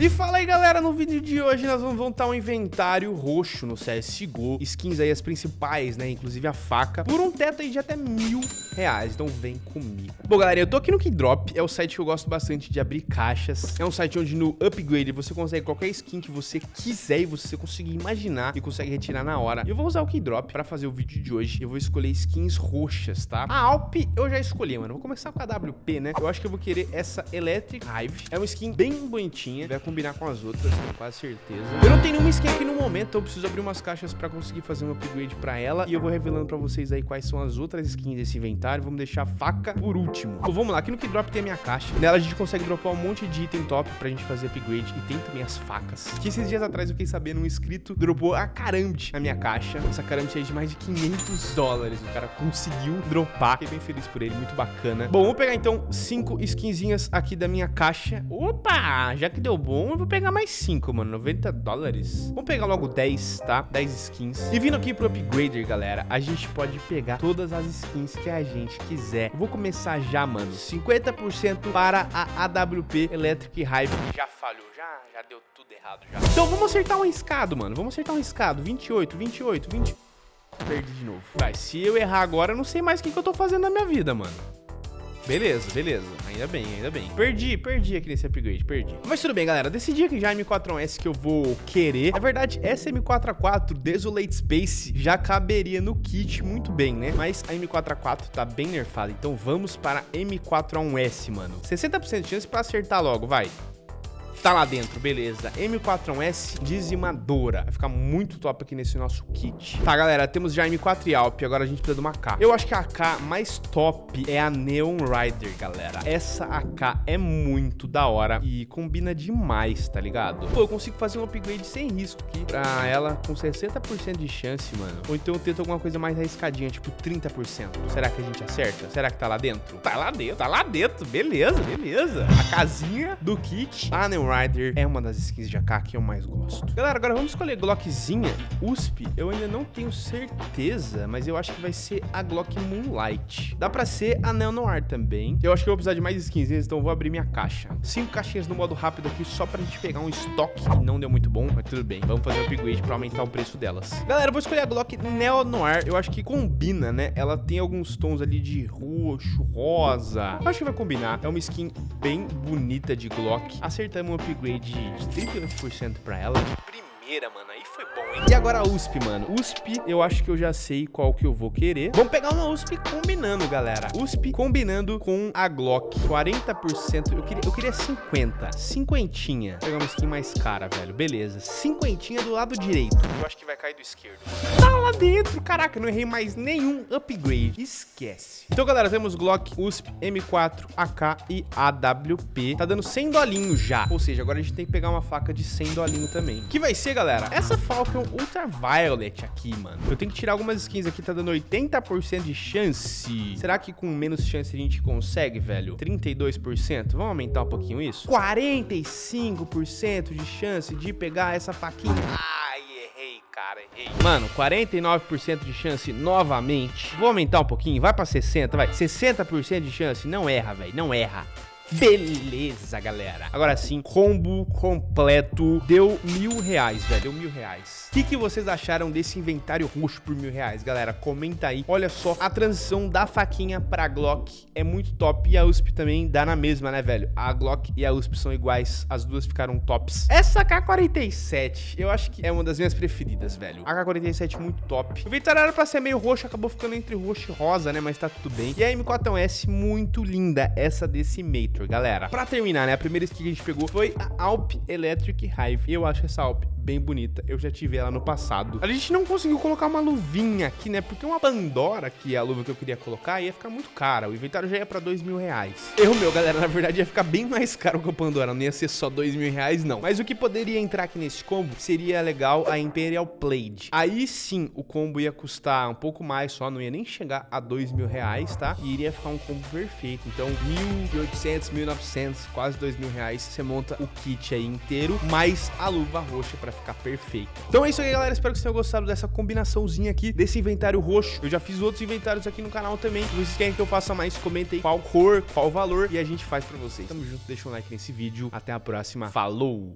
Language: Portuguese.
E fala aí galera, no vídeo de hoje nós vamos montar um inventário roxo no CSGO Skins aí as principais, né, inclusive a faca Por um teto aí de até mil reais, então vem comigo. Bom galera, eu tô aqui no Keydrop, é o site que eu gosto bastante de abrir caixas. É um site onde no upgrade você consegue qualquer skin que você quiser e você conseguir imaginar E consegue retirar na hora. E eu vou usar o Keydrop pra fazer o vídeo de hoje. Eu vou escolher skins roxas, tá? A Alp eu já escolhi, mano, vou começar com a WP, né? Eu acho que eu vou querer essa Electric Hive. É uma skin bem bonitinha, vai combinar com as outras, com quase certeza. Eu não tenho nenhuma skin aqui no momento, então eu preciso abrir umas caixas pra conseguir fazer um upgrade pra ela. E eu vou revelando pra vocês aí quais são as outras skins desse inventário. Vamos deixar a faca por último. Então vamos lá, aqui no Keydrop tem a minha caixa. Nela a gente consegue dropar um monte de item top pra gente fazer upgrade. E tem também as facas. Que esses dias atrás eu fiquei sabendo, um inscrito dropou a Caramte na minha caixa. Essa Caramte aí de mais de 500 dólares. O cara conseguiu dropar. Fiquei bem feliz por ele, muito bacana. Bom, vamos pegar então cinco skinzinhas aqui da minha caixa. Opa, já que deu bom, eu vou pegar mais 5, mano. 90 dólares. Vamos pegar logo 10, tá? 10 skins. E vindo aqui pro Upgrader, galera, a gente pode pegar todas as skins que a gente quiser. vou começar já, mano. 50% para a AWP Electric Hive. Já falhou, já, já deu tudo errado já. Então vamos acertar um escado, mano. Vamos acertar um escado. 28, 28, 20... Perdi de novo. Vai, se eu errar agora, eu não sei mais o que, que eu tô fazendo na minha vida, mano. Beleza, beleza. Ainda bem, ainda bem. Perdi, perdi aqui nesse upgrade, perdi. Mas tudo bem, galera. Decidi aqui já a M4S que eu vou querer. Na verdade, essa M4A4 Desolate Space já caberia no kit muito bem, né? Mas a M4A4 tá bem nerfada. Então vamos para M4A1S, mano. 60% de chance pra acertar logo, vai. Tá lá dentro, beleza. M4S dizimadora. Vai ficar muito top aqui nesse nosso kit. Tá, galera, temos já M4 e Alp. Agora a gente precisa de uma AK. Eu acho que a AK mais top é a Neon Rider, galera. Essa AK é muito da hora e combina demais, tá ligado? Pô, eu consigo fazer um upgrade sem risco aqui pra ela com 60% de chance, mano. Ou então eu tento alguma coisa mais arriscadinha, tipo 30%. Será que a gente acerta? Será que tá lá dentro? Tá lá dentro, tá lá dentro. Beleza, beleza. A casinha do kit. A Neon Rider é uma das skins de AK que eu mais gosto. Galera, agora vamos escolher Glockzinha USP. Eu ainda não tenho certeza, mas eu acho que vai ser a Glock Moonlight. Dá pra ser a Neo Noir também. Eu acho que eu vou precisar de mais skins, então eu vou abrir minha caixa. Cinco caixinhas no modo rápido aqui, só pra gente pegar um estoque que não deu muito bom, mas tudo bem. Vamos fazer um upgrade pra aumentar o preço delas. Galera, eu vou escolher a Glock Neo Noir. Eu acho que combina, né? Ela tem alguns tons ali de roxo, rosa. Eu acho que vai combinar. É uma skin bem bonita de Glock. Acertamos upgrade de 38% pra ela. de mano. Aí foi bom, hein? E agora a USP, mano. USP, eu acho que eu já sei qual que eu vou querer. Vamos pegar uma USP combinando, galera. USP combinando com a Glock. 40%. Eu queria, eu queria 50. Cinquentinha. Vou pegar uma skin mais cara, velho. Beleza. Cinquentinha do lado direito. Eu acho que vai cair do esquerdo. Tá lá dentro. Caraca, não errei mais nenhum upgrade. Esquece. Então, galera, temos Glock, USP, M4, AK e AWP. Tá dando 100 dolinhos já. Ou seja, agora a gente tem que pegar uma faca de 100 dolinho também. Que vai ser, galera, essa Falcon Ultraviolet aqui, mano. Eu tenho que tirar algumas skins aqui, tá dando 80% de chance. Será que com menos chance a gente consegue, velho? 32%? Vamos aumentar um pouquinho isso? 45% de chance de pegar essa faquinha. Ai, errei, cara, errei. Mano, 49% de chance novamente. Vou aumentar um pouquinho, vai pra 60, vai. 60% de chance, não erra, velho, não erra. Beleza, galera. Agora sim, combo completo. Deu mil reais, velho. Deu mil reais. O que, que vocês acharam desse inventário roxo por mil reais, galera? Comenta aí. Olha só, a transição da faquinha pra Glock é muito top. E a USP também dá na mesma, né, velho? A Glock e a USP são iguais. As duas ficaram tops. Essa K-47, eu acho que é uma das minhas preferidas, velho. A K-47 muito top. O inventário era pra ser meio roxo, acabou ficando entre roxo e rosa, né? Mas tá tudo bem. E a M4S muito linda, essa desse Matrix galera. Pra terminar, né, a primeira skin que a gente pegou foi a Alp Electric Hive. Eu acho essa Alp bem bonita. Eu já tive ela no passado. A gente não conseguiu colocar uma luvinha aqui, né? Porque uma Pandora, que é a luva que eu queria colocar, ia ficar muito cara. O inventário já ia pra dois mil reais. Erro meu, galera. Na verdade, ia ficar bem mais caro que a Pandora. Não ia ser só dois mil reais, não. Mas o que poderia entrar aqui nesse combo seria legal a Imperial Blade. Aí sim, o combo ia custar um pouco mais só. Não ia nem chegar a dois mil reais, tá? E iria ficar um combo perfeito. Então, 1.800, 1.900, quase dois mil reais. Você monta o kit aí inteiro, mais a luva roxa pra ficar perfeito. Então é isso aí, galera. Espero que vocês tenham gostado dessa combinaçãozinha aqui, desse inventário roxo. Eu já fiz outros inventários aqui no canal também. Se vocês querem que eu faça mais, comentem qual cor, qual valor e a gente faz pra vocês. Tamo junto, deixa um like nesse vídeo. Até a próxima. Falou!